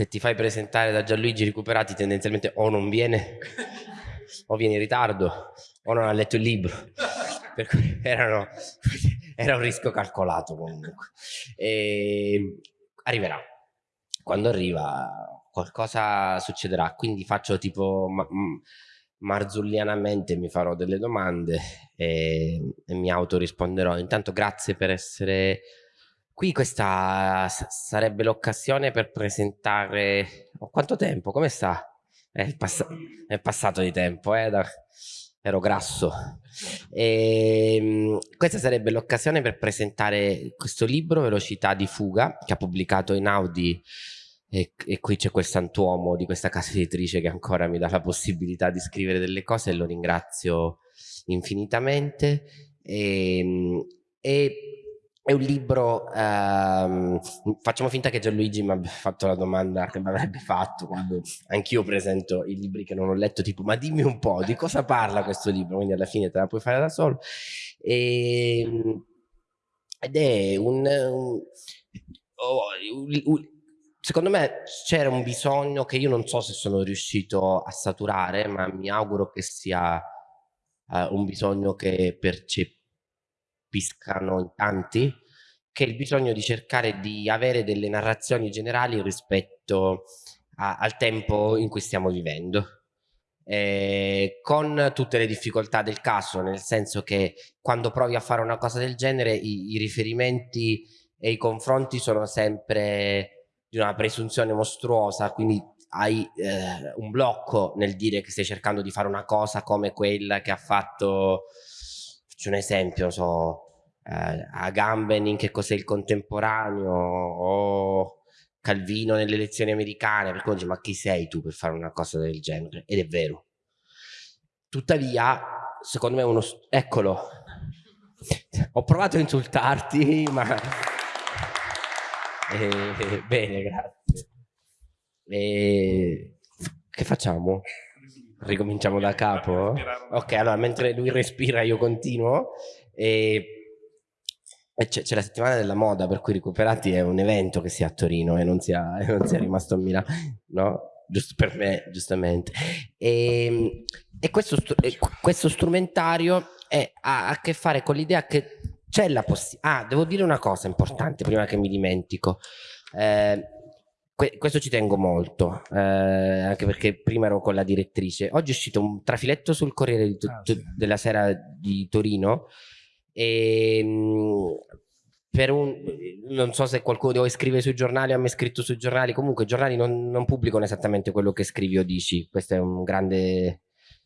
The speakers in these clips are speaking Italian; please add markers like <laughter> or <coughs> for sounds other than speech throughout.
se ti fai presentare da Gianluigi Recuperati tendenzialmente o non viene o viene in ritardo o non ha letto il libro. Per cui erano, era un rischio calcolato comunque. E arriverà. Quando arriva qualcosa succederà, quindi faccio tipo ma, marzullianamente mi farò delle domande e, e mi autorisponderò. Intanto grazie per essere qui, questa sarebbe l'occasione per presentare... Oh, quanto tempo? Come sta? È, pass è passato di tempo, eh? Da ero grasso. E, ehm, questa sarebbe l'occasione per presentare questo libro, Velocità di fuga, che ha pubblicato in Audi e, e qui c'è quel santuomo di questa casa editrice che ancora mi dà la possibilità di scrivere delle cose e lo ringrazio infinitamente. E, ehm, e è un libro, ehm, facciamo finta che Gianluigi mi abbia fatto la domanda che mi avrebbe fatto quando anch'io presento i libri che non ho letto, tipo ma dimmi un po' di cosa parla questo libro, quindi alla fine te la puoi fare da solo. E, ehm, ed è un, un, un, un secondo me c'era un bisogno che io non so se sono riuscito a saturare, ma mi auguro che sia uh, un bisogno che percepisco piscano in tanti, che è il bisogno di cercare di avere delle narrazioni generali rispetto a, al tempo in cui stiamo vivendo. Eh, con tutte le difficoltà del caso, nel senso che quando provi a fare una cosa del genere i, i riferimenti e i confronti sono sempre di una presunzione mostruosa, quindi hai eh, un blocco nel dire che stai cercando di fare una cosa come quella che ha fatto faccio un esempio, so, eh, Agamben in che cos'è il contemporaneo o Calvino nelle elezioni americane, perché dici ma chi sei tu per fare una cosa del genere? Ed è vero. Tuttavia, secondo me uno... Eccolo. Ho provato a insultarti, ma... <laughs> Eh, bene, grazie. Eh, che facciamo? Ricominciamo da capo? Ok, allora mentre lui respira io continuo. E, c'è la settimana della moda, per cui Recuperati è un evento che sia a Torino e non sia, <laughs> non sia rimasto a Milano, no? Giusto per me, giustamente. E, e questo, questo, strumentario è, ha a che fare con l'idea che c'è la possibilità... Ah, devo dire una cosa importante prima che mi dimentico. Eh, questo ci tengo molto, eh, anche perché prima ero con la direttrice. Oggi è uscito un trafiletto sul Corriere ah, sì. della Sera di Torino e ehm, per un, non so se qualcuno di voi scrive sui giornali o ha mai scritto sui giornali, comunque i giornali non, non pubblicano esattamente quello che scrivi o dici, questo è un grande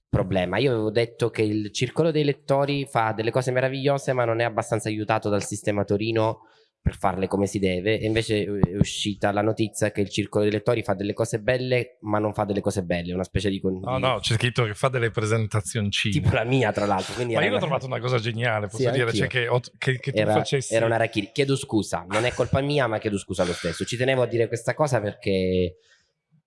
problema. Io avevo detto che il circolo dei lettori fa delle cose meravigliose ma non è abbastanza aiutato dal sistema Torino per farle come si deve e invece è uscita la notizia che il circolo dei lettori fa delle cose belle ma non fa delle cose belle, una specie di... No, no, c'è scritto che fa delle presentazioni Tipo la mia tra l'altro. Ma io l'ho trovato una cosa geniale, posso sì, dire, cioè che, che, che, tu era, facessi... Era una rachiri. Chiedo scusa, non è colpa mia ma chiedo scusa lo stesso. Ci tenevo a dire questa cosa perché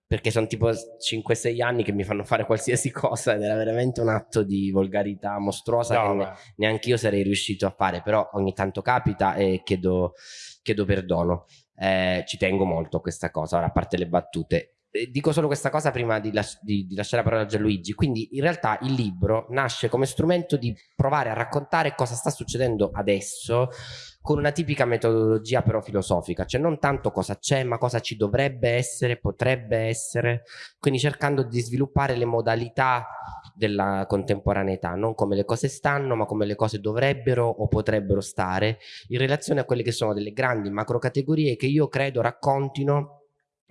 perché sono tipo 5-6 anni che mi fanno fare qualsiasi <laughs> cosa ed era veramente un atto di volgarità mostruosa no, che neanche io sarei riuscito a fare, però ogni tanto capita e chiedo, chiedo perdono. Eh, ci tengo molto a questa cosa, ora a parte le battute. Eh, dico solo questa cosa prima di, las di, di lasciare la parola a Gianluigi, quindi in realtà il libro nasce come strumento di provare a raccontare cosa sta succedendo adesso con una tipica metodologia però filosofica, cioè non tanto cosa c'è ma cosa ci dovrebbe essere, potrebbe essere, quindi cercando di sviluppare le modalità della contemporaneità, non come le cose stanno ma come le cose dovrebbero o potrebbero stare in relazione a quelle che sono delle grandi macrocategorie che io credo raccontino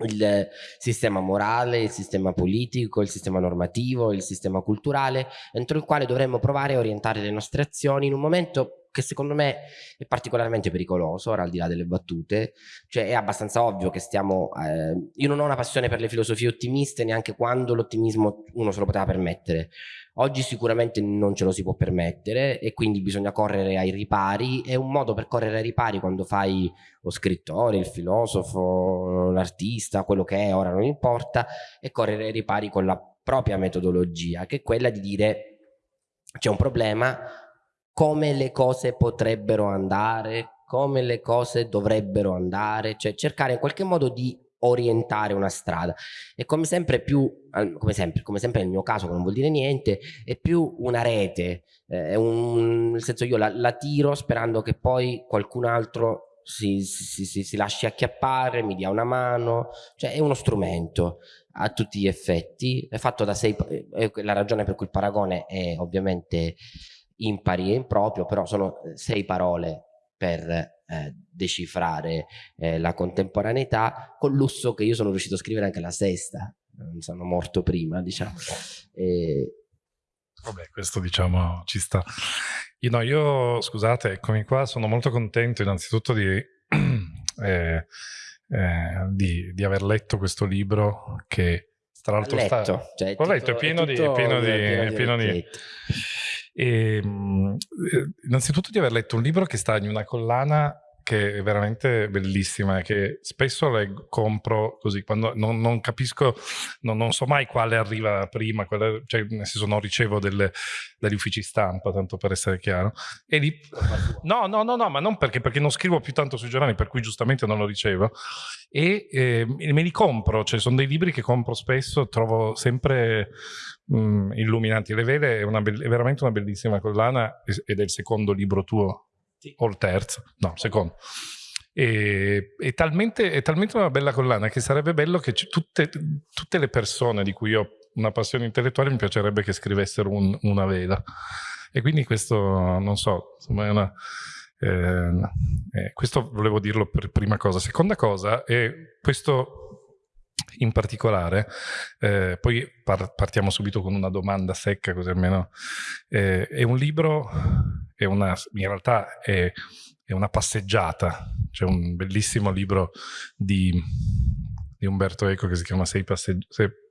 il sistema morale, il sistema politico, il sistema normativo, il sistema culturale, entro il quale dovremmo provare a orientare le nostre azioni in un momento che secondo me è particolarmente pericoloso, ora al di là delle battute, cioè è abbastanza ovvio che stiamo, eh, io non ho una passione per le filosofie ottimiste neanche quando l'ottimismo uno se lo poteva permettere, oggi sicuramente non ce lo si può permettere e quindi bisogna correre ai ripari, è un modo per correre ai ripari quando fai lo scrittore, il filosofo, l'artista, quello che è, ora non importa, e correre ai ripari con la propria metodologia, che è quella di dire c'è un problema, come le cose potrebbero andare, come le cose dovrebbero andare, cioè cercare in qualche modo di orientare una strada. E come sempre più come sempre, come sempre nel mio caso che non vuol dire niente è più una rete eh, un, nel senso io la, la, tiro sperando che poi qualcun altro si, si, si, si, lasci acchiappare mi dia una mano cioè è uno strumento a tutti gli effetti. È fatto da sei è la ragione per cui il paragone è ovviamente impari e improprio però sono sei parole per eh, decifrare eh, la contemporaneità, con lusso che io sono riuscito a scrivere anche la sesta, non sono morto prima, diciamo. E... Vabbè, questo diciamo ci sta. Io, no, io, scusate, eccomi qua, sono molto contento innanzitutto di, <clears throat> eh, eh, di, di aver letto questo libro che tra l'altro sta... Cioè, Ho letto, è pieno, di, è pieno, di, è pieno di, e, ehm, eh, innanzitutto di aver letto un libro che sta in una collana che è veramente bellissima e che spesso leggo, compro così, quando non, non capisco, non, non, so mai quale arriva prima, quale, cioè nel senso non ricevo delle, dagli uffici stampa, tanto per essere chiaro. E lì, no, no, no, no, ma non perché, perché non scrivo più tanto sui giornali, per cui giustamente non lo ricevo. E eh, me li compro, cioè sono dei libri che compro spesso, trovo sempre mh, illuminanti. Le vele è, una, è veramente una bellissima collana ed è il secondo libro tuo o il terzo, no, secondo. E, è, talmente, è, talmente, una bella collana che sarebbe bello che tutte, tutte, le persone di cui ho una passione intellettuale mi piacerebbe che scrivessero un, una vela. E quindi questo, non so, insomma è una... Eh, eh, questo volevo dirlo per prima cosa. Seconda cosa è questo in particolare, eh, poi par partiamo subito con una domanda secca così almeno, eh, è un libro, è una, in realtà è, è una passeggiata, c'è un bellissimo libro di, di, Umberto Eco che si chiama Sei passeggiate,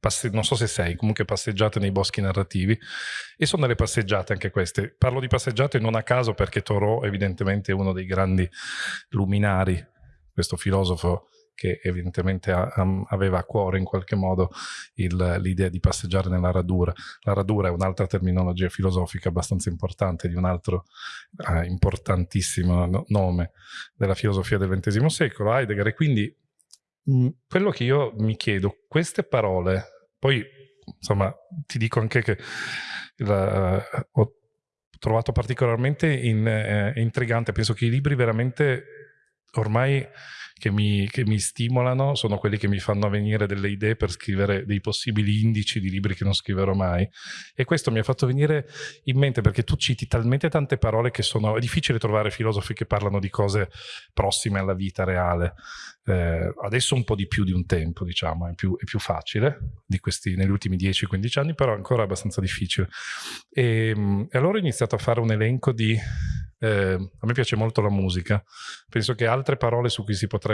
Passe, non so se sei, comunque passeggiate nei boschi narrativi e sono delle passeggiate anche queste. Parlo di passeggiate non a caso perché Thoreau evidentemente è uno dei grandi luminari, questo filosofo che evidentemente aveva a cuore in qualche modo l'idea di passeggiare nella radura. La radura è un'altra terminologia filosofica abbastanza importante di un altro eh, importantissimo no nome della filosofia del XX secolo, Heidegger, e quindi mh, quello che io mi chiedo, queste parole, poi insomma ti dico anche che la, ho trovato particolarmente in, eh, intrigante, penso che i libri veramente ormai che mi, che mi, stimolano sono quelli che mi fanno venire delle idee per scrivere dei possibili indici di libri che non scriverò mai. E questo mi ha fatto venire in mente perché tu citi talmente tante parole che sono... è difficile trovare filosofi che parlano di cose prossime alla vita reale. Eh, adesso un po' di più di un tempo, diciamo, è più, è più facile di questi, negli ultimi 10-15 anni, però ancora abbastanza difficile. E, ehm, e allora ho iniziato a fare un elenco di eh, a me piace molto la musica, penso che altre parole su cui si potrebbe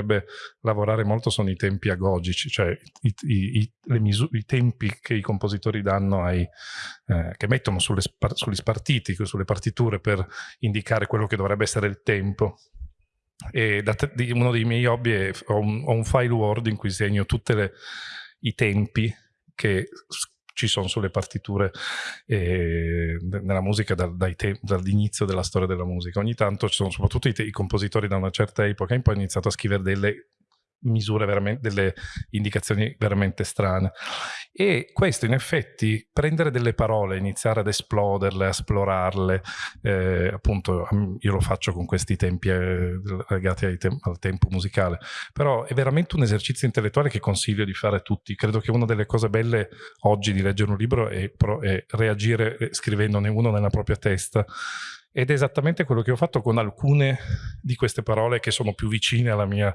lavorare molto sono i tempi agogici, cioè i, i, i, i tempi che i compositori danno ai, eh, che mettono sulle, sugli spartiti, sulle partiture per indicare quello che dovrebbe essere il tempo. E da, uno dei miei hobby è ho un, ho un file Word in cui segno tutti i tempi che ci sono sulle partiture eh, nella musica dal, dall'inizio della storia della musica. Ogni tanto ci sono soprattutto i, i compositori da una certa epoca in poi hanno iniziato a scrivere delle misure veramente, delle indicazioni veramente strane. E questo in effetti, prendere delle parole, iniziare ad esploderle, a esplorarle, eh, appunto io lo faccio con questi tempi eh, legati te al tempo musicale, però è veramente un esercizio intellettuale che consiglio di fare a tutti. Credo che una delle cose belle oggi di leggere un libro è, è reagire eh, scrivendone uno nella propria testa ed è esattamente quello che ho fatto con alcune di queste parole che sono più vicine alla mia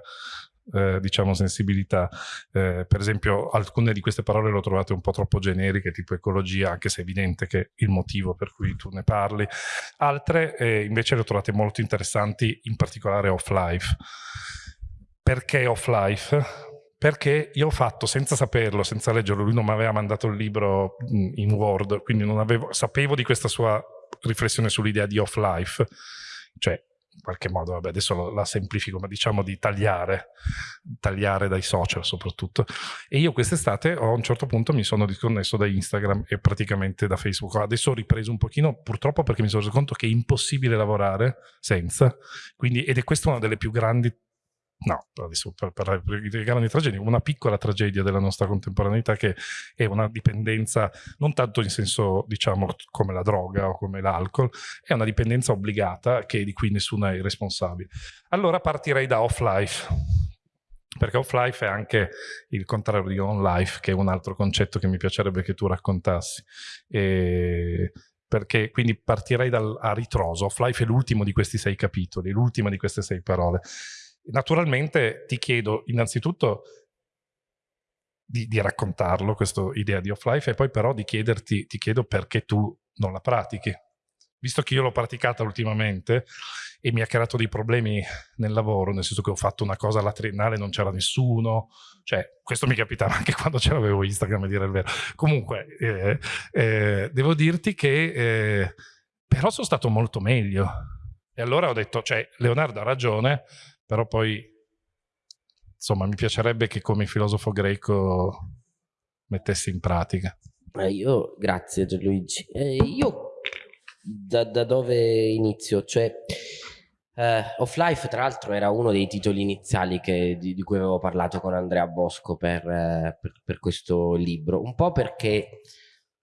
eh, diciamo sensibilità. Eh, per esempio alcune di queste parole le ho trovate un po' troppo generiche, tipo ecologia, anche se è evidente che il motivo per cui tu ne parli. Altre eh, invece le ho trovate molto interessanti, in particolare off-life. Perché off-life? perché io ho fatto senza saperlo, senza leggerlo, lui non mi aveva mandato il libro in Word, quindi non avevo, sapevo di questa sua riflessione sull'idea di off-life, cioè in qualche modo, vabbè, adesso la semplifico, ma diciamo di tagliare, tagliare dai social soprattutto. E io quest'estate a un certo punto mi sono disconnesso da Instagram e praticamente da Facebook. Adesso ho ripreso un pochino, purtroppo perché mi sono reso conto che è impossibile lavorare senza, quindi, ed è questa una delle più grandi no, adesso per parlare di grandi tragedie, una piccola tragedia della nostra contemporaneità che è una dipendenza, non tanto in senso diciamo come la droga o come l'alcol, è una dipendenza obbligata che di cui nessuno è responsabile. Allora partirei da off-life, perché off-life è anche il contrario di on-life, che è un altro concetto che mi piacerebbe che tu raccontassi. E perché quindi partirei dal, a ritroso. Off-life è l'ultimo di questi sei capitoli, l'ultima di queste sei parole. Naturalmente ti chiedo innanzitutto di, di raccontarlo, questa idea di off-life, e poi però di chiederti, ti chiedo perché tu non la pratichi. Visto che io l'ho praticata ultimamente e mi ha creato dei problemi nel lavoro, nel senso che ho fatto una cosa alla triennale e non c'era nessuno, cioè questo mi capitava anche <laughs> quando ce l'avevo Instagram a dire il vero. Comunque, eh, eh, devo dirti che eh, però sono stato molto meglio. E allora ho detto, cioè, Leonardo ha ragione, però poi, insomma, mi piacerebbe che come filosofo greco mettessi in pratica. Io, grazie Gianluigi. Eh, io da, da, dove inizio? Cioè, eh, Off-Life, tra l'altro, era uno dei titoli iniziali che, di, di, cui avevo parlato con Andrea Bosco per, eh, per, per questo libro. Un po' perché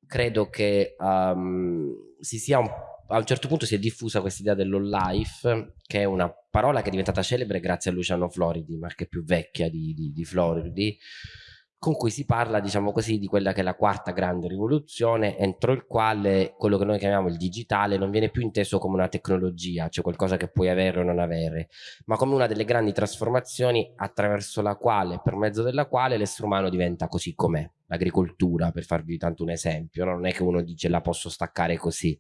credo che um, si sia un a un certo punto si è diffusa questa idea dell'all life, che è una parola che è diventata celebre grazie a Luciano Floridi, ma che più vecchia di, di, di Floridi, con cui si parla, diciamo così, di quella che è la quarta grande rivoluzione, entro il quale quello che noi chiamiamo il digitale non viene più inteso come una tecnologia, cioè qualcosa che puoi avere o non avere, ma come una delle grandi trasformazioni attraverso la quale, per mezzo della quale l'essere umano diventa così com'è. L'agricoltura, per farvi tanto un esempio, no? non è che uno dice la posso staccare così,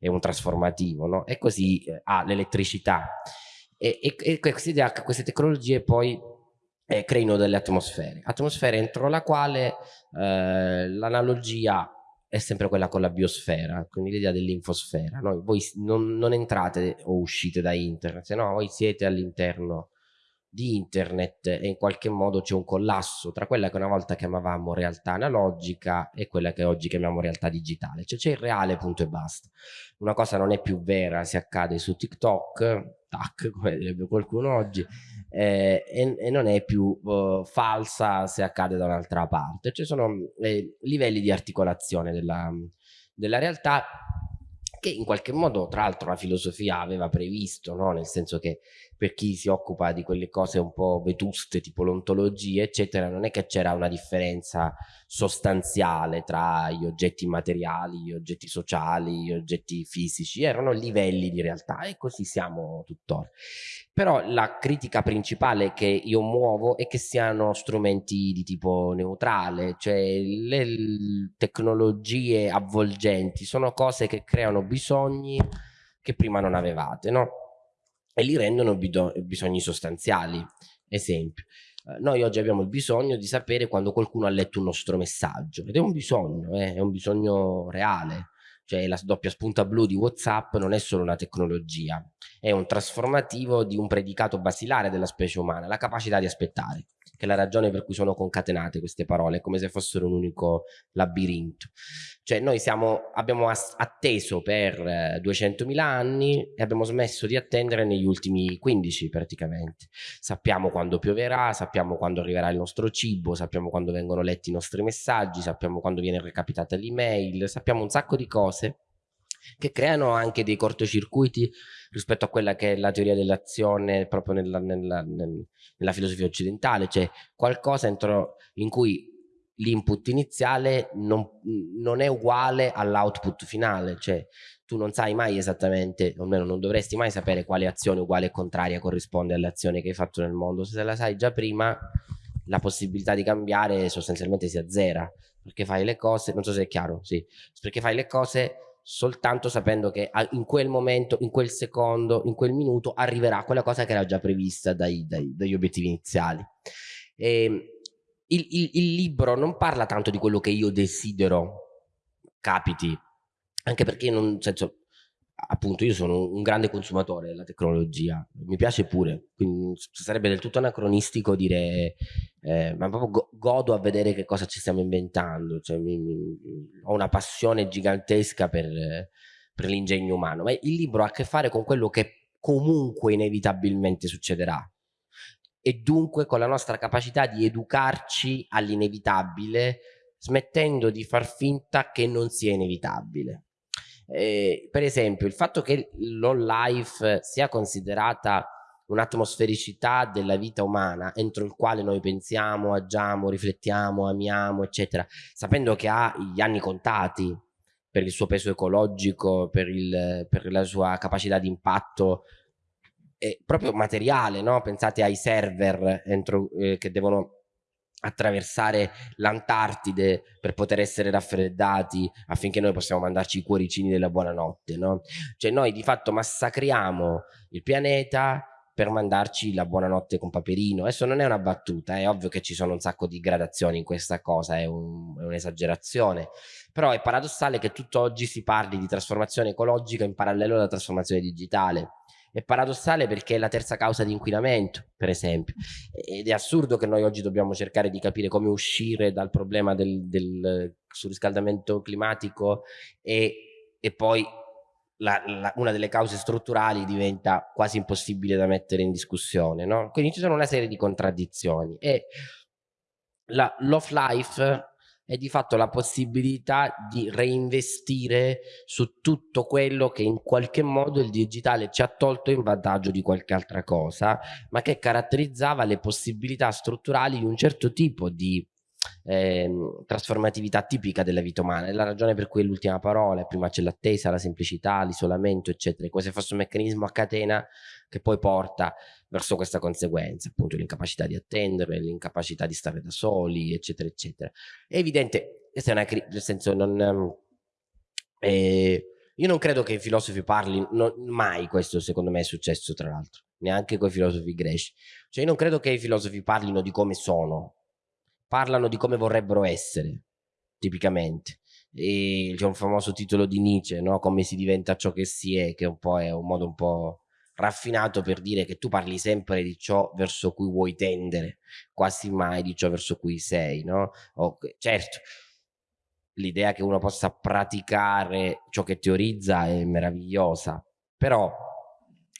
è un trasformativo, no? E così eh, ha l'elettricità. E, e, e queste tecnologie poi eh, creino delle atmosfere. Atmosfere entro la quale eh, l'analogia è sempre quella con la biosfera, quindi l'idea dell'infosfera. No? Voi non, non, entrate o uscite da internet, no, voi siete all'interno di internet e in qualche modo c'è un collasso tra quella che una volta chiamavamo realtà analogica e quella che oggi chiamiamo realtà digitale, cioè c'è il reale punto e basta. Una cosa non è più vera se accade su TikTok, tac, <laughs> come direbbe qualcuno oggi, eh, e, e, non è più uh, falsa se accade da un'altra parte. Ci sono eh, livelli di articolazione della, della realtà che in qualche modo tra l'altro la filosofia aveva previsto, no? nel senso che per chi si occupa di quelle cose un po' vetuste tipo l'ontologia eccetera non è che c'era una differenza sostanziale tra gli oggetti materiali, gli oggetti sociali, gli oggetti fisici, erano livelli di realtà e così siamo tuttora. Però la critica principale che io muovo è che siano strumenti di tipo neutrale, cioè le tecnologie avvolgenti sono cose che creano bisogni che prima non avevate, no? E li rendono bisogni sostanziali. Esempio, eh, noi oggi abbiamo il bisogno di sapere quando qualcuno ha letto un nostro messaggio ed è un bisogno, eh, è un bisogno reale. Cioè la doppia spunta blu di Whatsapp non è solo una tecnologia, è un trasformativo di un predicato basilare della specie umana, la capacità di aspettare che è la ragione per cui sono concatenate queste parole, come se fossero un unico labirinto. Cioè noi siamo, abbiamo atteso per 200.000 eh, anni e abbiamo smesso di attendere negli ultimi 15 praticamente. Sappiamo quando pioverà, sappiamo quando arriverà il nostro cibo, sappiamo quando vengono letti i nostri messaggi, sappiamo quando viene recapitata l'email, sappiamo un sacco di cose che creano anche dei cortocircuiti rispetto a quella che è la teoria dell'azione proprio nella, nella, nella, filosofia occidentale, cioè qualcosa entro, in cui l'input iniziale non, non, è uguale all'output finale, cioè tu non sai mai esattamente, o almeno non dovresti mai sapere quale azione uguale e contraria corrisponde all'azione che hai fatto nel mondo, se la sai già prima la possibilità di cambiare sostanzialmente si azzera, perché fai le cose, non so se è chiaro, sì, perché fai le cose soltanto sapendo che in quel momento, in quel secondo, in quel minuto arriverà quella cosa che era già prevista dai, dai, dagli obiettivi iniziali. E ehm, il, il, il libro non parla tanto di quello che io desidero capiti, anche perché non, senso, appunto io sono un grande consumatore della tecnologia, mi piace pure, quindi sarebbe del tutto anacronistico dire eh, ma proprio godo a vedere che cosa ci stiamo inventando, cioè, mi, mi, ho una passione gigantesca per, per l'ingegno umano, ma il libro ha a che fare con quello che comunque inevitabilmente succederà e dunque con la nostra capacità di educarci all'inevitabile, smettendo di far finta che non sia inevitabile. Eh, per esempio, il fatto che l'all life sia considerata un'atmosfericità della vita umana entro il quale noi pensiamo, agiamo, riflettiamo, amiamo, eccetera, sapendo che ha gli anni contati per il suo peso ecologico, per, il, per la sua capacità di impatto proprio materiale, no? pensate ai server entro, eh, che devono attraversare l'Antartide per poter essere raffreddati affinché noi possiamo mandarci i cuoricini della buonanotte, no? Cioè noi di fatto massacriamo il pianeta per mandarci la buonanotte con Paperino. Adesso non è una battuta, è ovvio che ci sono un sacco di gradazioni in questa cosa, è un'esagerazione, un però è paradossale che tutt'oggi si parli di trasformazione ecologica in parallelo alla trasformazione digitale è paradossale perché è la terza causa di inquinamento, per esempio. Ed è assurdo che noi oggi dobbiamo cercare di capire come uscire dal problema del, del surriscaldamento climatico e, e poi la, la, una delle cause strutturali diventa quasi impossibile da mettere in discussione. No? Quindi ci sono una serie di contraddizioni. E la Love Life è di fatto la possibilità di reinvestire su tutto quello che in qualche modo il digitale ci ha tolto in vantaggio di qualche altra cosa, ma che caratterizzava le possibilità strutturali di un certo tipo di eh, trasformatività tipica della vita umana. È la ragione per cui l'ultima parola, prima c'è l'attesa, la semplicità, l'isolamento, eccetera, come se fosse un meccanismo a catena che poi porta verso questa conseguenza, appunto l'incapacità di attendere, l'incapacità di stare da soli, eccetera, eccetera. È evidente, questa è una nel senso non... Ehm, eh, io non credo che i filosofi parlino, mai questo secondo me è successo tra l'altro, neanche con i filosofi greci. Cioè io non credo che i filosofi parlino di come sono, parlano di come vorrebbero essere, tipicamente. E c'è un famoso titolo di Nietzsche, no? Come si diventa ciò che si è, che un è un modo un po' raffinato per dire che tu parli sempre di ciò verso cui vuoi tendere, quasi mai di ciò verso cui sei, no? O, certo, l'idea che uno possa praticare ciò che teorizza è meravigliosa, però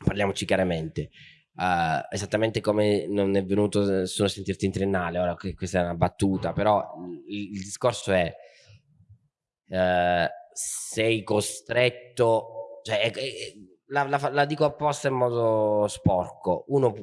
parliamoci chiaramente, uh, esattamente come non è venuto nessuno a sentirti in triennale, ora questa è una battuta, però il, il discorso è uh, sei costretto, cioè, la, la, la, dico apposta in modo sporco, uno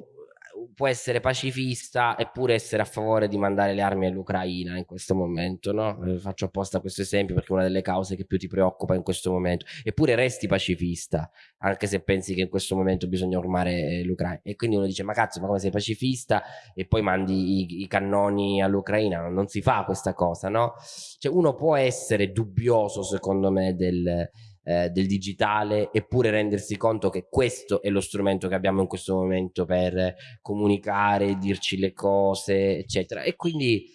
può essere pacifista eppure essere a favore di mandare le armi all'Ucraina in questo momento, no? Eh, faccio apposta questo esempio perché è una delle cause che più ti preoccupa in questo momento, eppure resti pacifista, anche se pensi che in questo momento bisogna ormare eh, l'Ucraina. E quindi uno dice, ma cazzo, ma come sei pacifista e poi mandi i, i cannoni all'Ucraina? Non si fa questa cosa, no? Cioè uno può essere dubbioso, secondo me, del eh, del digitale eppure rendersi conto che questo è lo strumento che abbiamo in questo momento per comunicare, dirci le cose eccetera. E quindi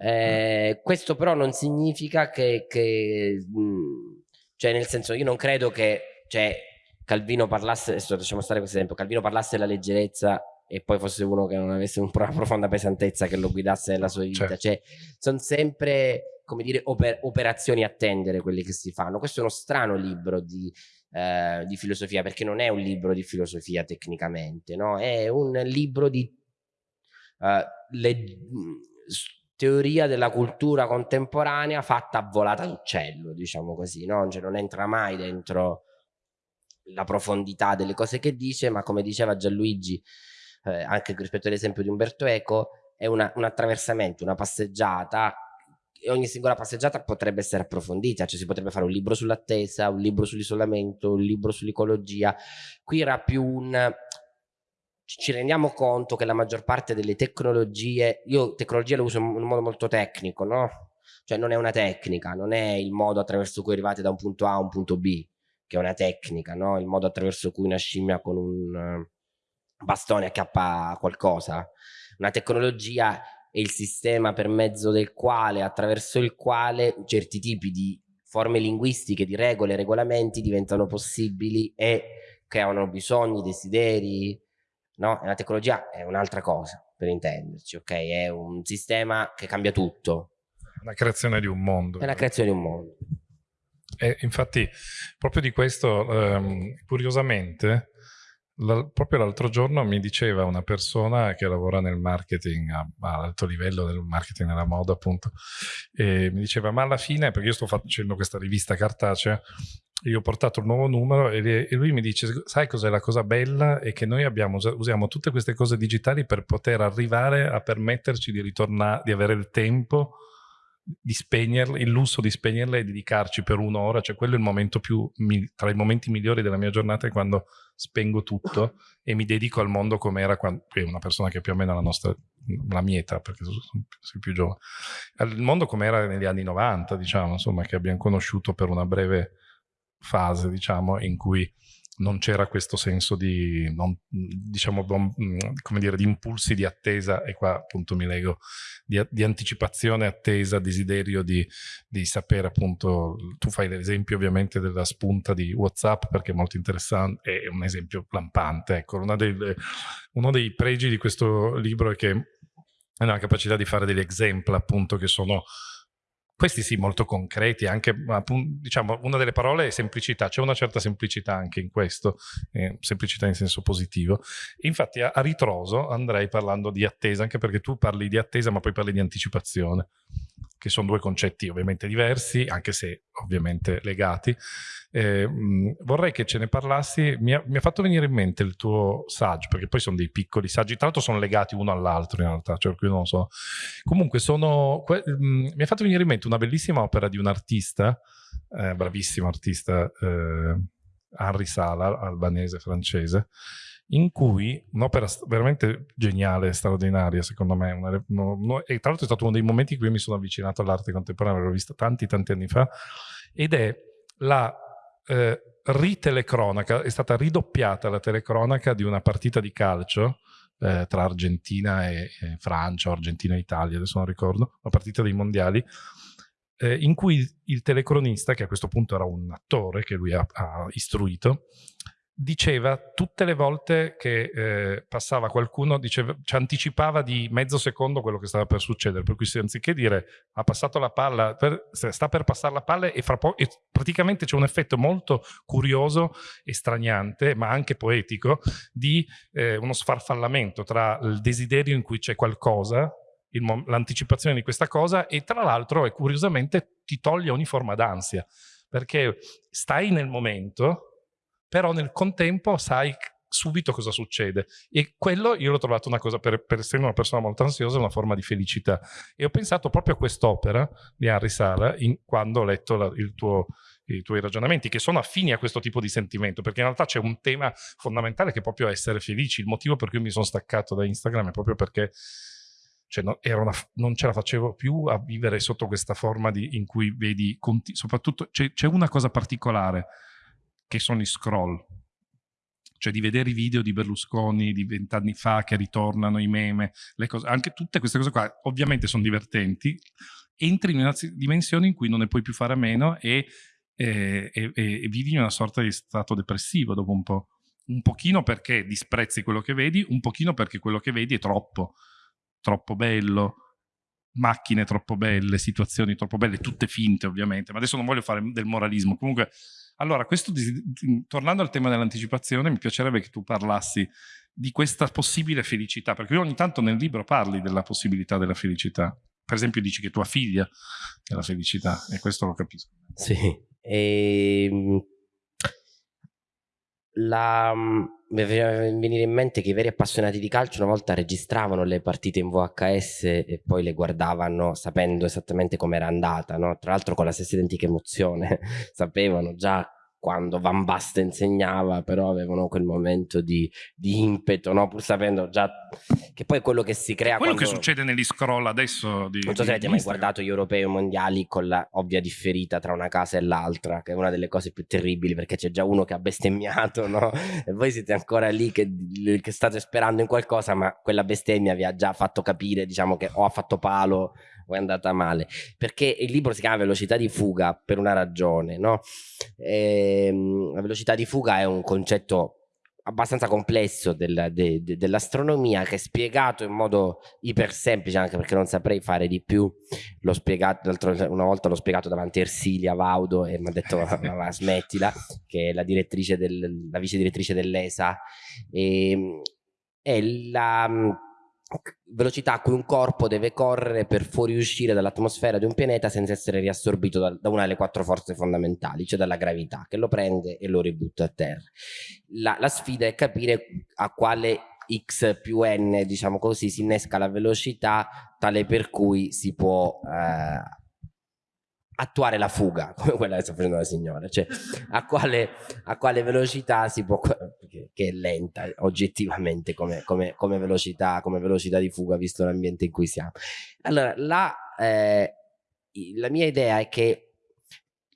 eh, questo però non significa che, che mh, cioè nel senso io non credo che cioè, Calvino parlasse, adesso lasciamo stare questo esempio, Calvino parlasse della leggerezza e poi fosse uno che non avesse una profonda pesantezza che lo guidasse nella sua vita, certo. cioè sono sempre come dire, oper operazioni a tendere quelle che si fanno. Questo è uno strano libro di, eh, di filosofia, perché non è un libro di filosofia tecnicamente, no? È un libro di uh, teoria della cultura contemporanea fatta a volata d'uccello, diciamo così, no? Cioè non entra mai dentro la profondità delle cose che dice, ma come diceva Gianluigi, eh, anche rispetto all'esempio di Umberto Eco, è una, un attraversamento, una passeggiata ogni singola passeggiata potrebbe essere approfondita, cioè si potrebbe fare un libro sull'attesa, un libro sull'isolamento, un libro sull'ecologia. Qui era più un... Ci rendiamo conto che la maggior parte delle tecnologie, io tecnologia lo uso in un modo molto tecnico, no? Cioè non è una tecnica, non è il modo attraverso cui arrivate da un punto A a un punto B, che è una tecnica, no? Il modo attraverso cui una scimmia con un bastone acchiappa qualcosa. Una tecnologia è il sistema per mezzo del quale, attraverso il quale certi tipi di forme linguistiche, di regole, regolamenti diventano possibili e creano bisogni, desideri, no? la tecnologia è un'altra cosa, per intenderci, ok? È un sistema che cambia tutto. La creazione di un mondo. È la creazione di un mondo. E infatti, proprio di questo, ehm, curiosamente, proprio l'altro giorno mi diceva una persona che lavora nel marketing a, a, alto livello del marketing della moda appunto e mi diceva ma alla fine perché io sto facendo questa rivista cartacea io ho portato il nuovo numero e, lui mi dice sai cos'è la cosa bella? È che noi abbiamo, usiamo tutte queste cose digitali per poter arrivare a permetterci di ritornare di avere il tempo di spegnerle, il lusso di spegnerle e dedicarci per un'ora, cioè quello è il momento più, tra i momenti migliori della mia giornata è quando spengo tutto e mi dedico al mondo come era quando, è una persona che più o meno la nostra, la mia età, perché sono, sono più giovane, il mondo come era negli anni 90, diciamo, insomma, che abbiamo conosciuto per una breve fase, diciamo, in cui non c'era questo senso di, non, diciamo, come dire, di impulsi di attesa, e qua appunto mi leggo, di, di anticipazione, attesa, desiderio di, di, sapere appunto, tu fai l'esempio ovviamente della spunta di Whatsapp perché è molto interessante, è un esempio lampante, ecco, delle, uno dei pregi di questo libro è che è la capacità di fare degli esempi appunto che sono questi sì molto concreti, anche diciamo una delle parole è semplicità, c'è una certa semplicità anche in questo, eh, semplicità in senso positivo. Infatti a, a ritroso andrei parlando di attesa, anche perché tu parli di attesa ma poi parli di anticipazione che sono due concetti ovviamente diversi, anche se ovviamente legati. Eh, vorrei che ce ne parlassi, mi ha, mi ha, fatto venire in mente il tuo saggio, perché poi sono dei piccoli saggi, tra l'altro sono legati uno all'altro in realtà, cioè non so. Comunque sono, mh, mi ha fatto venire in mente una bellissima opera di un artista, eh, bravissimo artista, eh, Henri Sala, albanese, francese, in cui un'opera veramente geniale, straordinaria secondo me, una, no, no, e tra l'altro è stato uno dei momenti in cui mi sono avvicinato all'arte contemporanea, l'ho vista tanti tanti anni fa, ed è la eh, ritelecronaca, è stata ridoppiata la telecronaca di una partita di calcio eh, tra Argentina e, e Francia, Argentina e Italia, adesso non ricordo, la partita dei mondiali, eh, in cui il telecronista, che a questo punto era un attore che lui ha, ha istruito, diceva tutte le volte che eh, passava qualcuno, diceva, ci anticipava di mezzo secondo quello che stava per succedere, per cui anziché dire ha passato la palla, per, sta per passare la palla e, e praticamente c'è un effetto molto curioso e straniante, ma anche poetico, di eh, uno sfarfallamento tra il desiderio in cui c'è qualcosa, l'anticipazione di questa cosa e tra l'altro curiosamente ti toglie ogni forma d'ansia, perché stai nel momento però nel contempo sai subito cosa succede. E quello io l'ho trovato una cosa per, per, essere una persona molto ansiosa una forma di felicità. E ho pensato proprio a quest'opera di Henry Sala in, quando ho letto la, tuo, i tuoi ragionamenti che sono affini a questo tipo di sentimento perché in realtà c'è un tema fondamentale che è proprio essere felici. Il motivo per cui mi sono staccato da Instagram è proprio perché cioè no, una, non ce la facevo più a vivere sotto questa forma di, in cui vedi soprattutto c'è una cosa particolare che sono i scroll. Cioè di vedere i video di Berlusconi di vent'anni fa che ritornano, i meme, le cose, anche tutte queste cose qua ovviamente sono divertenti, entri in una dimensione in cui non ne puoi più fare a meno e, e, e, e vivi in una sorta di stato depressivo dopo un po'. Un pochino perché disprezzi quello che vedi, un pochino perché quello che vedi è troppo, troppo bello, macchine troppo belle, situazioni troppo belle, tutte finte ovviamente, ma adesso non voglio fare del moralismo, comunque allora, questo, tornando al tema dell'anticipazione, mi piacerebbe che tu parlassi di questa possibile felicità, perché ogni tanto nel libro parli della possibilità della felicità. Per esempio dici che tua figlia è la felicità, e questo lo capisco. Sì, e... La... mi venire in mente che i veri appassionati di calcio una volta registravano le partite in VHS e poi le guardavano sapendo esattamente com'era andata, no? tra l'altro con la stessa identica emozione, <laughs> sapevano già quando Van Basten insegnava, però avevano quel momento di, di impeto, no? pur sapendo già che poi quello che si crea. Quello quando... che succede negli scroll adesso. Di, non so se avete mai guardato gli europei o mondiali con la ovvia differita tra una casa e l'altra, che è una delle cose più terribili perché c'è già uno che ha bestemmiato, no? <laughs> E voi siete ancora lì che, che state sperando in qualcosa, ma quella bestemmia vi ha già fatto capire, diciamo che o ha fatto palo o è andata male. Perché il libro si chiama velocità di fuga per una ragione no? E, ehm, la velocità di fuga è un concetto abbastanza complesso del, de, de, dell'astronomia che è spiegato in modo iper semplice anche perché non saprei fare di più. L'ho spiegato una volta l'ho spiegato davanti a Ersilia Vaudo e mi ha detto ma, smettila che è la direttrice del, la vice direttrice dell'ESA. E, è la velocità a cui un corpo deve correre per fuoriuscire dall'atmosfera di un pianeta senza essere riassorbito da, da, una delle quattro forze fondamentali, cioè dalla gravità, che lo prende e lo ributta a terra. La, la sfida è capire a quale x più n, diciamo così, si innesca la velocità tale per cui si può eh, attuare la fuga, <laughs> come quella che sta facendo la signora, cioè a quale, a quale velocità si può, che è lenta oggettivamente come, come, come, velocità, come velocità di fuga visto l'ambiente in cui siamo. Allora, la, eh, la mia idea è che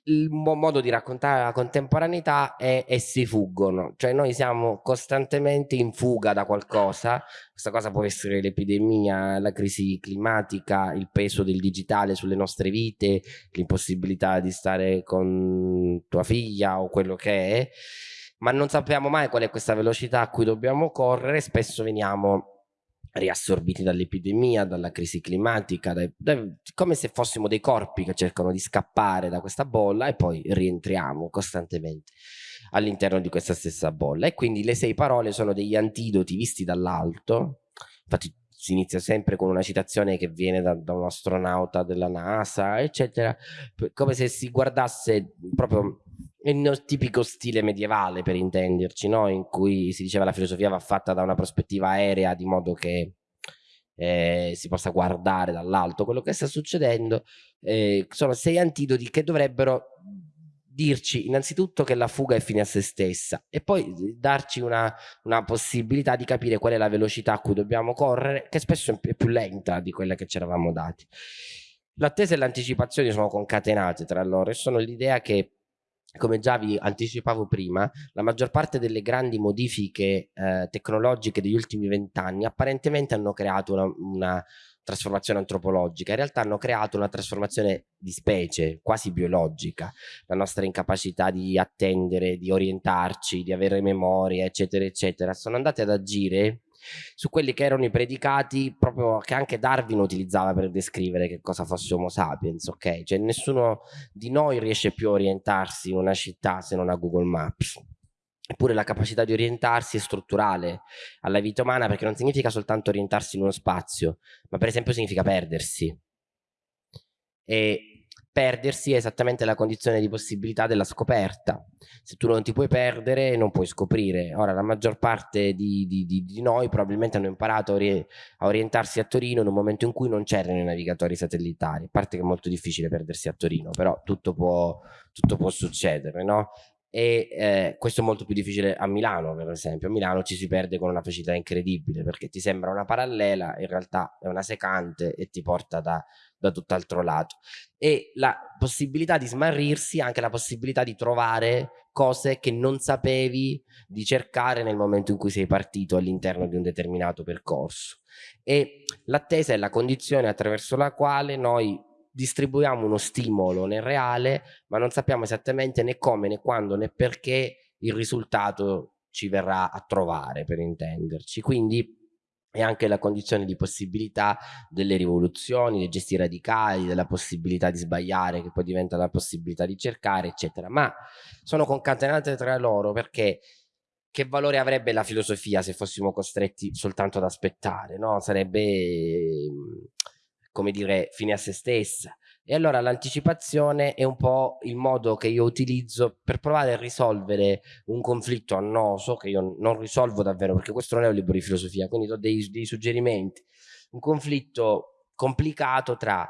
il modo di raccontare la contemporaneità è essi fuggono, cioè noi siamo costantemente in fuga da qualcosa, questa cosa può essere l'epidemia, la crisi climatica, il peso del digitale sulle nostre vite, l'impossibilità di stare con tua figlia o quello che è, ma non sappiamo mai qual è questa velocità a cui dobbiamo correre, spesso veniamo riassorbiti dall'epidemia, dalla crisi climatica, dai, dai, come se fossimo dei corpi che cercano di scappare da questa bolla e poi rientriamo costantemente all'interno di questa stessa bolla. E quindi le sei parole sono degli antidoti visti dall'alto, infatti si inizia sempre con una citazione che viene da, da un astronauta della NASA, eccetera, come se si guardasse proprio nel tipico stile medievale per intenderci, no? in cui si diceva la filosofia va fatta da una prospettiva aerea di modo che eh, si possa guardare dall'alto quello che sta succedendo, eh, sono sei antidoti che dovrebbero dirci innanzitutto che la fuga è fine a se stessa e poi darci una, una, possibilità di capire qual è la velocità a cui dobbiamo correre, che spesso è più lenta di quella che ci eravamo dati. L'attesa e l'anticipazione sono concatenate tra loro e sono l'idea che come già vi anticipavo prima, la maggior parte delle grandi modifiche eh, tecnologiche degli ultimi vent'anni apparentemente hanno creato una, una, trasformazione antropologica, in realtà hanno creato una trasformazione di specie, quasi biologica, la nostra incapacità di attendere, di orientarci, di avere memoria, eccetera, eccetera, sono andate ad agire su quelli che erano i predicati proprio che anche Darwin utilizzava per descrivere che cosa fosse Homo sapiens, ok? Cioè nessuno di noi riesce più a orientarsi in una città se non a Google Maps. Eppure la capacità di orientarsi è strutturale alla vita umana perché non significa soltanto orientarsi in uno spazio, ma per esempio significa perdersi. E perdersi è esattamente la condizione di possibilità della scoperta. Se tu non ti puoi perdere, non puoi scoprire. Ora, la maggior parte di, di, di, di noi probabilmente hanno imparato a, ori a, orientarsi a Torino in un momento in cui non c'erano i navigatori satellitari. A parte che è molto difficile perdersi a Torino, però tutto può, tutto può succedere, no? E eh, questo è molto più difficile a Milano per esempio. A Milano ci si perde con una facilità incredibile perché ti sembra una parallela in realtà è una secante e ti porta da, da tutt'altro lato. E la possibilità di smarrirsi anche la possibilità di trovare cose che non sapevi di cercare nel momento in cui sei partito all'interno di un determinato percorso. E l'attesa è la condizione attraverso la quale noi distribuiamo uno stimolo nel reale, ma non sappiamo esattamente né come, né quando, né perché il risultato ci verrà a trovare, per intenderci. Quindi è anche la condizione di possibilità delle rivoluzioni, dei gesti radicali, della possibilità di sbagliare che poi diventa la possibilità di cercare, eccetera. Ma sono concatenate tra loro perché che valore avrebbe la filosofia se fossimo costretti soltanto ad aspettare, no? Sarebbe come dire, fine a se stessa. E allora l'anticipazione è un po' il modo che io utilizzo per provare a risolvere un conflitto annoso, che io non risolvo davvero, perché questo non è un libro di filosofia, quindi do dei, dei suggerimenti. Un conflitto complicato tra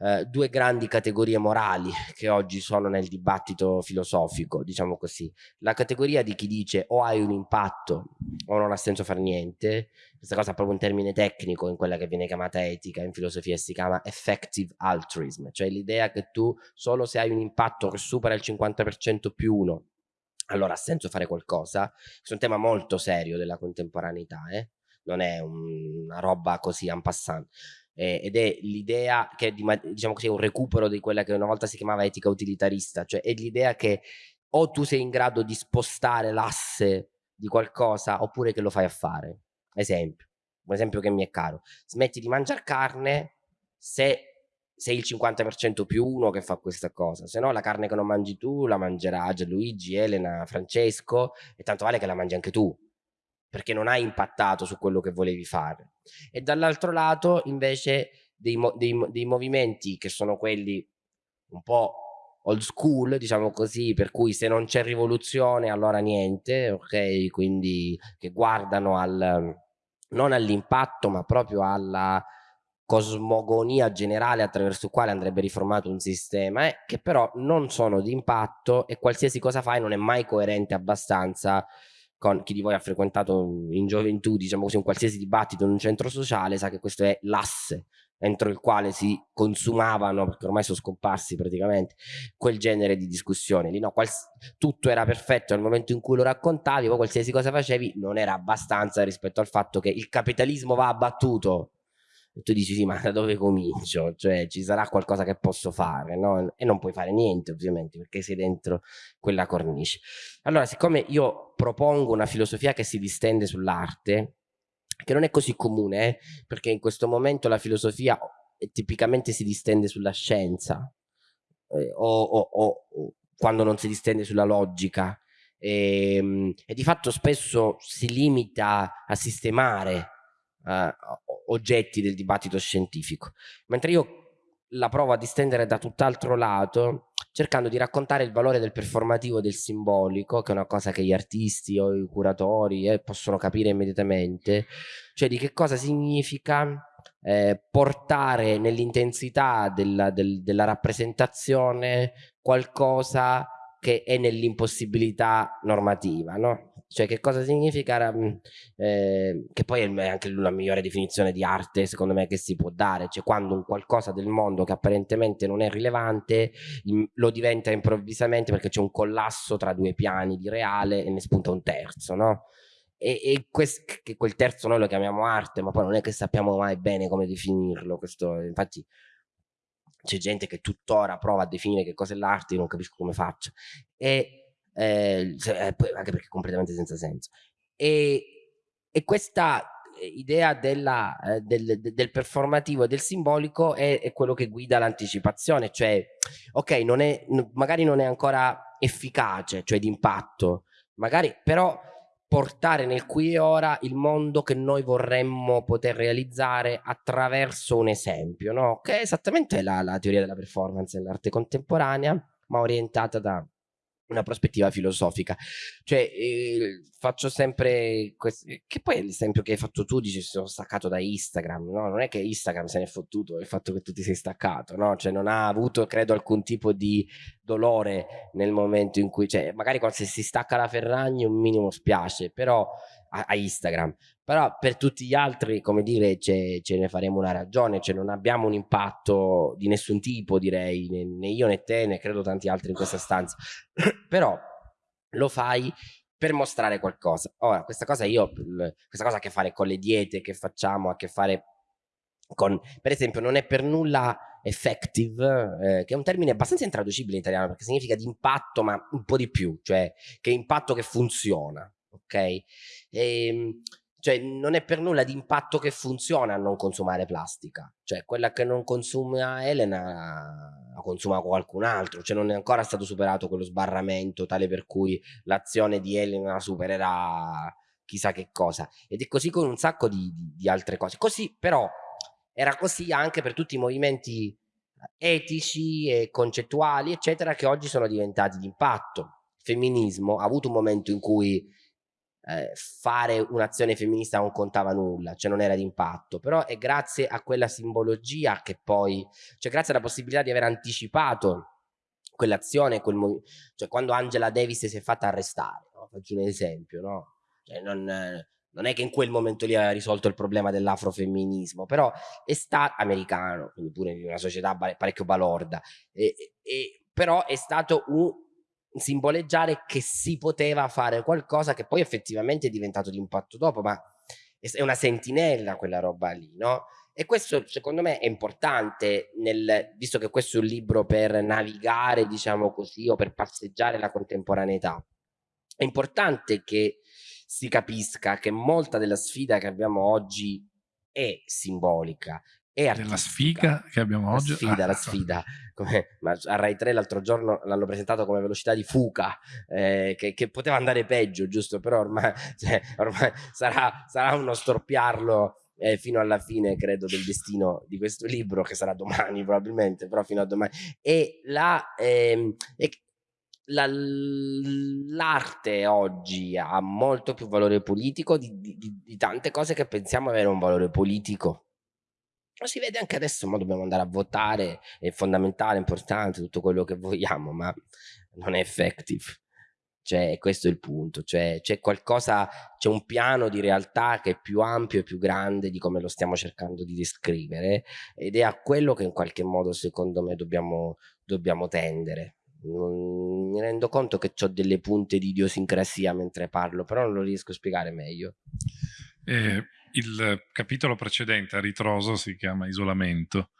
eh, due grandi categorie morali che oggi sono nel dibattito filosofico, diciamo così. La categoria di chi dice o hai un impatto o non ha senso fare niente, questa cosa è proprio un termine tecnico in quella che viene chiamata etica, in filosofia si chiama effective altruism, cioè l'idea che tu solo se hai un impatto che supera il 50% più uno, allora ha senso fare qualcosa. Questo è un tema molto serio della contemporaneità, eh? non è un, una roba così en passant eh, ed è l'idea che di, diciamo così, un recupero di quella che una volta si chiamava etica utilitarista, cioè è l'idea che o tu sei in grado di spostare l'asse di qualcosa oppure che lo fai a fare. Esempio, un esempio che mi è caro. Smetti di mangiare carne se sei il 50% più uno che fa questa cosa, se no la carne che non mangi tu la mangerà Gianluigi, Elena, Francesco e tanto vale che la mangi anche tu, perché non hai impattato su quello che volevi fare. E dall'altro lato invece dei, dei, dei movimenti che sono quelli un po' old school, diciamo così, per cui se non c'è rivoluzione allora niente, ok? Quindi che guardano al, non all'impatto ma proprio alla cosmogonia generale attraverso il quale andrebbe riformato un sistema, eh, che però non sono di impatto e qualsiasi cosa fai non è mai coerente abbastanza con chi di voi ha frequentato in gioventù, diciamo così, un qualsiasi dibattito in un centro sociale, sa che questo è l'asse entro il quale si consumavano, perché ormai sono scomparsi praticamente, quel genere di discussioni. Lì no, tutto era perfetto nel momento in cui lo raccontavi, poi qualsiasi cosa facevi non era abbastanza rispetto al fatto che il capitalismo va abbattuto tu dici sì ma da dove comincio? Cioè ci sarà qualcosa che posso fare no? e non puoi fare niente ovviamente perché sei dentro quella cornice. Allora siccome io propongo una filosofia che si distende sull'arte, che non è così comune eh? perché in questo momento la filosofia tipicamente si distende sulla scienza eh, o, o, o, quando non si distende sulla logica e, ehm, e di fatto spesso si limita a sistemare eh, oggetti del dibattito scientifico, mentre io la provo a distendere da tutt'altro lato, cercando di raccontare il valore del performativo e del simbolico, che è una cosa che gli artisti o i curatori eh, possono capire immediatamente, cioè di che cosa significa eh, portare nell'intensità della, del, della rappresentazione qualcosa che è nell'impossibilità normativa, no? Cioè che cosa significa, eh, che poi è anche la migliore definizione di arte secondo me che si può dare, cioè quando un qualcosa del mondo che apparentemente non è rilevante lo diventa improvvisamente perché c'è un collasso tra due piani di reale e ne spunta un terzo, no? E, e quest, che quel terzo noi lo chiamiamo arte, ma poi non è che sappiamo mai bene come definirlo, questo, infatti c'è gente che tuttora prova a definire che cosa è l'arte, io non capisco come faccia. E eh, eh anche perché completamente senza senso. E, e questa idea della, eh, del, del, performativo e del simbolico è, è quello che guida l'anticipazione, cioè, ok, non è, magari non è ancora efficace, cioè di impatto, magari però portare nel qui e ora il mondo che noi vorremmo poter realizzare attraverso un esempio, no? che è esattamente la, la teoria della performance nell'arte contemporanea, ma orientata da una prospettiva filosofica. Cioè, eh, faccio sempre questo, che poi l'esempio che hai fatto tu, dici sono staccato da Instagram, no? Non è che Instagram se ne è fottuto il fatto che tu ti sei staccato, no? Cioè, non ha avuto, credo, alcun tipo di dolore nel momento in cui, cioè, magari quando si stacca la Ferragni un minimo spiace, però a, a Instagram, però per tutti gli altri, come dire, ce, ce, ne faremo una ragione, cioè non abbiamo un impatto di nessun tipo, direi, né, né io né te, né credo tanti altri in questa stanza, <clears throat> però lo fai per mostrare qualcosa. Ora, questa cosa io, questa cosa ha a che fare con le diete che facciamo, ha a che fare con, per esempio, non è per nulla effective, eh, che è un termine abbastanza intraducibile in italiano, perché significa di impatto, ma un po' di più, cioè che impatto che funziona, ok? E, ehm, cioè non è per nulla di impatto che funziona a non consumare plastica, cioè quella che non consuma Elena la consuma qualcun altro, cioè non è ancora stato superato quello sbarramento tale per cui l'azione di Elena supererà chissà che cosa. Ed è così con un sacco di, di, di altre cose, così però era così anche per tutti i movimenti etici e concettuali eccetera che oggi sono diventati di impatto, il femminismo ha avuto un momento in cui eh, fare un'azione femminista non contava nulla, cioè non era d'impatto, però è grazie a quella simbologia che poi, cioè grazie alla possibilità di aver anticipato quell'azione, quel cioè quando Angela Davis si è fatta arrestare, no? faccio un esempio, no? Cioè non, non, è che in quel momento lì aveva risolto il problema dell'afrofemminismo, però è stato americano, quindi pure in una società parecchio balorda, e, e, però è stato un simboleggiare che si poteva fare qualcosa che poi effettivamente è diventato di impatto dopo, ma è una sentinella quella roba lì, no? E questo secondo me è importante, nel, visto che questo è un libro per navigare, diciamo così, o per passeggiare la contemporaneità. È importante che si capisca che molta della sfida che abbiamo oggi è simbolica, è artistica. Della sfiga che abbiamo la oggi? Sfida, la sfida, come, ma a Rai 3 l'altro giorno l'hanno presentato come velocità di fuga, eh, che, che, poteva andare peggio, giusto? Però ormai, <laughs> cioè, ormai sarà, sarà, uno storpiarlo eh, fino alla fine, credo, del destino di questo libro, che sarà domani probabilmente, però fino a domani. E la... Ehm, e, l'arte oggi ha molto più valore politico di, di, di, tante cose che pensiamo avere un valore politico. Lo si vede anche adesso, ma dobbiamo andare a votare, è fondamentale, importante, tutto quello che vogliamo, ma non è effective. Cioè, questo è il punto, cioè c'è qualcosa, c'è un piano di realtà che è più ampio e più grande di come lo stiamo cercando di descrivere ed è a quello che in qualche modo secondo me dobbiamo, dobbiamo tendere. Non, mi rendo conto che ho delle punte di idiosincrasia mentre parlo, però non lo riesco a spiegare meglio. Eh, il capitolo precedente a ritroso si chiama Isolamento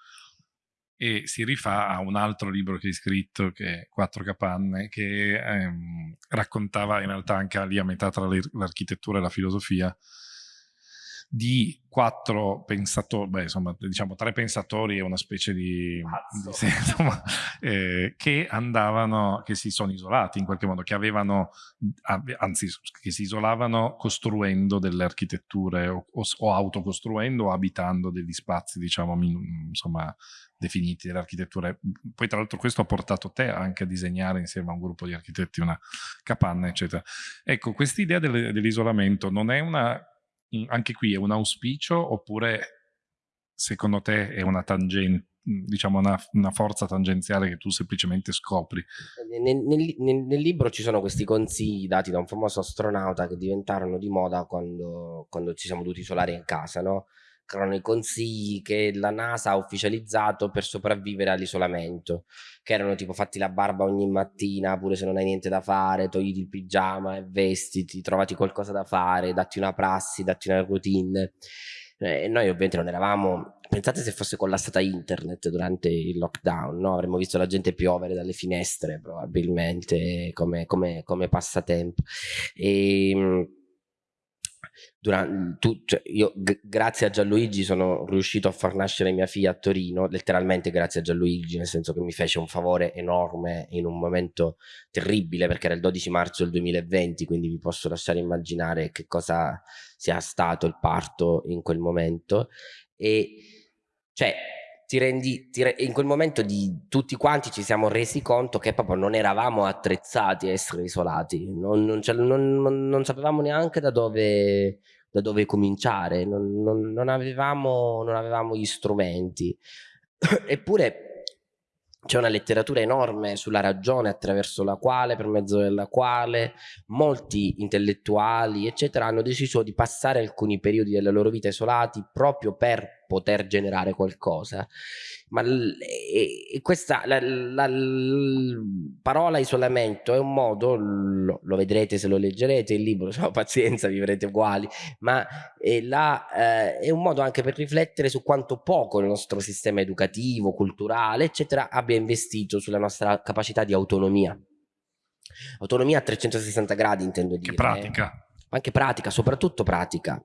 e si rifà a un altro libro che hai scritto che è Quattro capanne che ehm, raccontava in realtà anche lì a metà tra l'architettura e la filosofia di quattro pensatori, beh, insomma, diciamo tre pensatori e una specie di, di sì, <laughs> insomma, eh, che andavano, che si sono isolati in qualche modo, che avevano, anzi, che si isolavano costruendo delle architetture o, o, o autocostruendo o abitando degli spazi, diciamo, insomma, definiti delle architetture. Poi tra l'altro questo ha portato te anche a disegnare insieme a un gruppo di architetti una capanna, eccetera. Ecco, quest'idea dell'isolamento non è una anche qui è un auspicio oppure secondo te è una tangente, diciamo una, una, forza tangenziale che tu semplicemente scopri? Nel, nel, nel, nel, libro ci sono questi consigli dati da un famoso astronauta che diventarono di moda quando, quando ci siamo dovuti isolare in casa, no? Erano i consigli che la NASA ha ufficializzato per sopravvivere all'isolamento, che erano tipo fatti la barba ogni mattina, pure se non hai niente da fare, togliti il pigiama e vestiti, trovati qualcosa da fare, datti una prassi, datti una routine. Eh, noi ovviamente non eravamo, pensate se fosse collassata internet durante il lockdown, no? avremmo visto la gente piovere dalle finestre probabilmente come, come, come passatempo. E, ehm, durante, tu, cioè io grazie a Gianluigi sono riuscito a far nascere mia figlia a Torino, letteralmente grazie a Gianluigi, nel senso che mi fece un favore enorme in un momento terribile perché era il 12 marzo del 2020, quindi vi posso lasciare immaginare che cosa sia stato il parto in quel momento. E cioè ti rendi, ti re, in quel momento di tutti quanti ci siamo resi conto che proprio non eravamo attrezzati a essere isolati, non, non, non, non sapevamo neanche da dove, da dove cominciare, avevamo, non avevamo gli strumenti. <coughs> Eppure c'è una letteratura enorme sulla ragione attraverso la quale, per mezzo della quale molti intellettuali, eccetera, hanno deciso di passare alcuni periodi della loro vita isolati proprio per poter generare qualcosa. Ma questa la, la, la, parola isolamento è un modo, lo, lo, vedrete se lo leggerete il libro, <laughs> no pazienza, vivrete uguali, ma è, la, eh, è un modo anche per riflettere su quanto poco il nostro sistema educativo, culturale, eccetera, abbia investito sulla nostra capacità di autonomia. Autonomia a 360 gradi intendo dire. Che pratica. Anche pratica, soprattutto pratica,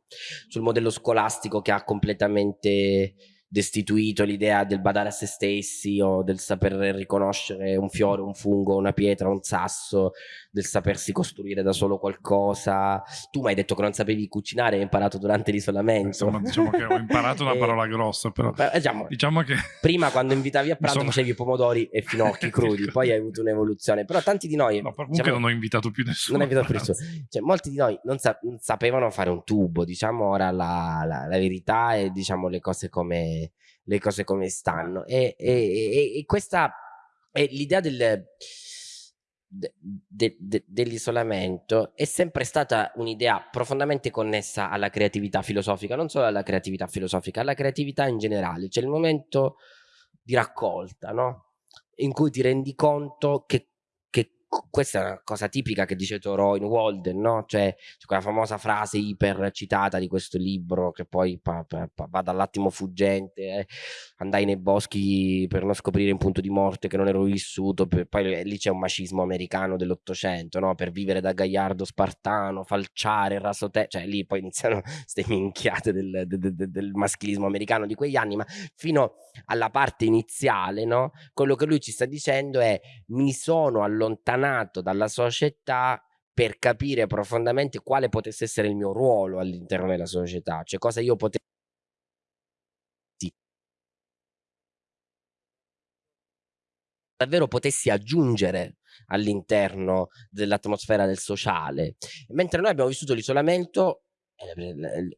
sul modello scolastico che ha completamente destituito l'idea del badare a se stessi o del saper riconoscere un fiore, un fungo, una pietra, un sasso, del sapersi costruire da solo qualcosa. Tu mi hai detto che non sapevi cucinare, hai imparato durante l'isolamento. Insomma, diciamo che ho imparato una <laughs> parola grossa, però diciamo, diciamo, che... Prima quando invitavi a <laughs> pranzo sono... facevi pomodori e finocchi <laughs> crudi, poi hai avuto un'evoluzione. Però tanti di noi... No, comunque diciamo, non ho invitato più nessuno. Non hai invitato più nessuno. Cioè, molti di noi non, sa non, sapevano fare un tubo, diciamo ora la, la, la verità e diciamo le cose come le cose come stanno. E, e, e questa è l'idea del, de, de, de, dell'isolamento è sempre stata un'idea profondamente connessa alla creatività filosofica, non solo alla creatività filosofica, alla creatività in generale. C'è il momento di raccolta, no? In cui ti rendi conto che questa è una cosa tipica che dice Thoreau in Walden, no? Cioè, quella famosa frase iper citata di questo libro che poi pa, pa, pa, va dall'attimo fuggente, eh, andai nei boschi per non scoprire in punto di morte che non ero vissuto, per, poi lì c'è un macismo americano dell'Ottocento, no? Per vivere da gagliardo spartano, falciare, rasote, cioè lì poi iniziano <laughs> queste minchiate del, del, del, del, maschilismo americano di quegli anni, ma fino alla parte iniziale, no? Quello che lui ci sta dicendo è mi sono allontanato dalla società per capire profondamente quale potesse essere il mio ruolo all'interno della società, cioè cosa io potevo davvero potessi aggiungere all'interno dell'atmosfera del sociale. Mentre noi abbiamo vissuto l'isolamento, eh,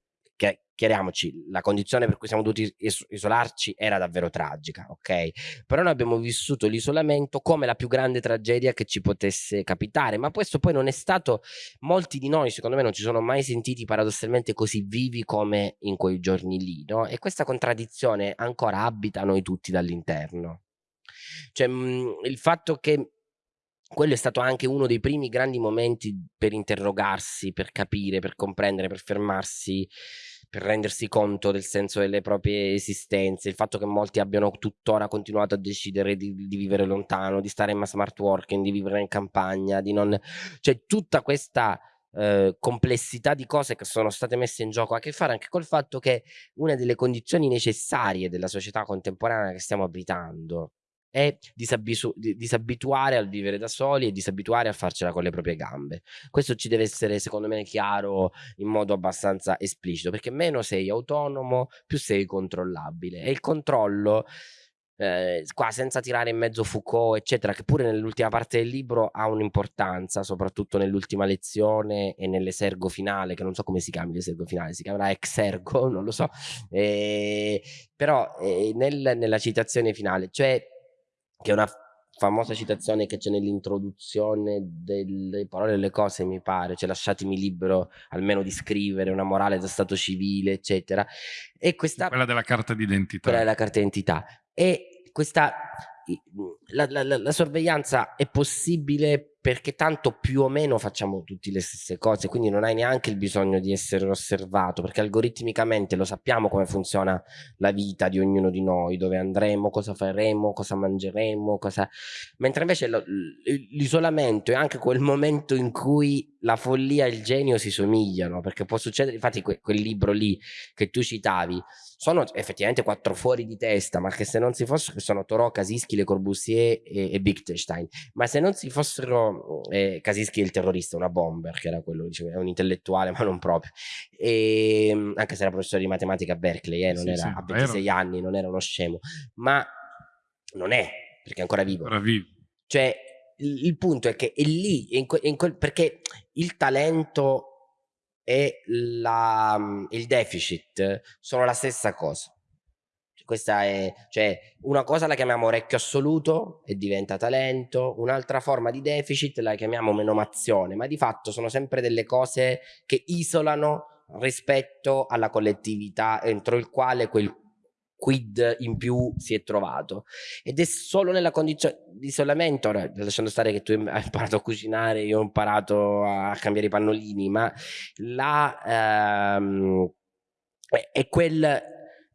chiariamoci, la condizione per cui siamo dovuti isolarci era davvero tragica, ok? Però noi abbiamo vissuto l'isolamento come la più grande tragedia che ci potesse capitare, ma questo poi non è stato, molti di noi secondo me non ci sono mai sentiti paradossalmente così vivi come in quei giorni lì, no? E questa contraddizione ancora abita noi tutti dall'interno. Cioè mh, mhmm, il fatto che quello è stato anche uno dei primi grandi momenti per interrogarsi, per capire, per comprendere, per fermarsi, per rendersi conto del senso delle proprie esistenze, il fatto che molti abbiano tuttora continuato a decidere di, di vivere lontano, di stare in smart working, di vivere in campagna, di non... cioè tutta questa eh, complessità di cose che sono state messe in gioco ha a che fare anche col fatto che una delle condizioni necessarie della società contemporanea che stiamo abitando è disabituare al vivere da soli e disabituare a farcela con le proprie gambe. Questo ci deve essere, secondo me, chiaro in modo abbastanza esplicito, perché meno sei autonomo, più sei controllabile. E il controllo, eh, qua senza tirare in mezzo Foucault, eccetera, che pure nell'ultima parte del libro ha un'importanza, soprattutto nell'ultima lezione e nell'esergo finale, che non so come si chiami l'esergo finale, si chiamerà exergo, <laughs> non lo so, eh, però eh, nel, nella citazione finale, cioè che è una famosa citazione che c'è nell'introduzione delle parole e delle cose, mi pare, cioè lasciatemi libero almeno di scrivere una morale da stato civile, eccetera. E questa, quella della carta d'identità. Quella della carta d'identità. E questa, la, la, la, la sorveglianza è possibile perché tanto più o meno facciamo tutte le stesse cose, quindi non hai neanche il bisogno di essere osservato, perché algoritmicamente lo sappiamo come funziona la vita di ognuno di noi, dove andremo, cosa faremo, cosa mangeremo, cosa... mentre invece l'isolamento è anche quel momento in cui la follia e il genio si somigliano, perché può succedere, infatti que quel libro lì che tu citavi, sono effettivamente quattro fuori di testa, ma che se non si fossero, sono Thoreau, Casischi, Le Corbusier e, e Wittgenstein, ma se non si fossero, eh, è il terrorista, una bomber, che era quello, diciamo, è un intellettuale, <laughs> ma non proprio, e, ehm, anche se era professore di matematica a Berkeley, eh, non sì, era, sì, a 26 vero. anni, non era uno scemo, ma non è, perché è ancora vivo. Ancora vivo. Cioè, il, il punto è che è lì, in in quel, perché il talento e la, il deficit sono la stessa cosa. Questa è, cioè, una cosa la chiamiamo orecchio assoluto e diventa talento, un'altra forma di deficit la chiamiamo menomazione, ma di fatto sono sempre delle cose che isolano rispetto alla collettività entro il quale quel quid in più si è trovato. Ed è solo nella condizione di isolamento. Ora lasciando stare che tu hai <laughs> imparato a cucinare io ho imparato a cambiare i pannolini ma la ehm, è, quel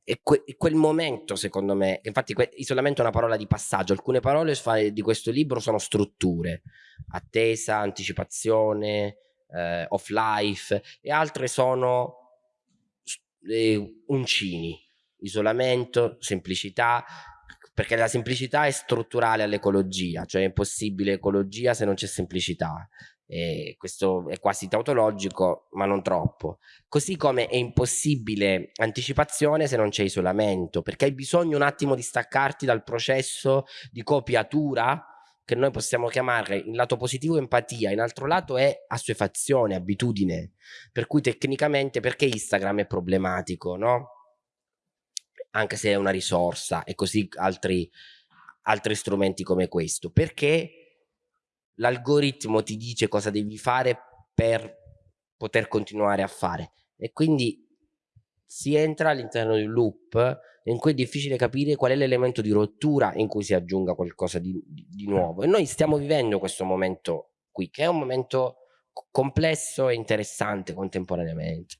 è quel momento secondo me. Infatti isolamento è una parola di passaggio. Alcune parole di questo libro sono strutture. Attesa anticipazione eh, off life e altre sono eh, uncini isolamento, semplicità, perché la semplicità è strutturale all'ecologia, cioè è impossibile ecologia se non c'è semplicità. E questo è quasi tautologico, ma non troppo. Così come è impossibile anticipazione se non c'è isolamento, perché hai bisogno un attimo di staccarti dal processo di copiatura che noi possiamo chiamare in lato positivo empatia, in altro lato è assuefazione, abitudine. Per cui tecnicamente perché Instagram è problematico, no? Anche se è una risorsa e così altri, altri strumenti come questo, perché l'algoritmo ti dice cosa devi fare per poter continuare a fare e quindi si entra all'interno di un loop in cui è difficile capire qual è l'elemento di rottura in cui si aggiunga qualcosa di, di, di nuovo. E noi stiamo vivendo questo momento qui, che è un momento complesso e interessante contemporaneamente.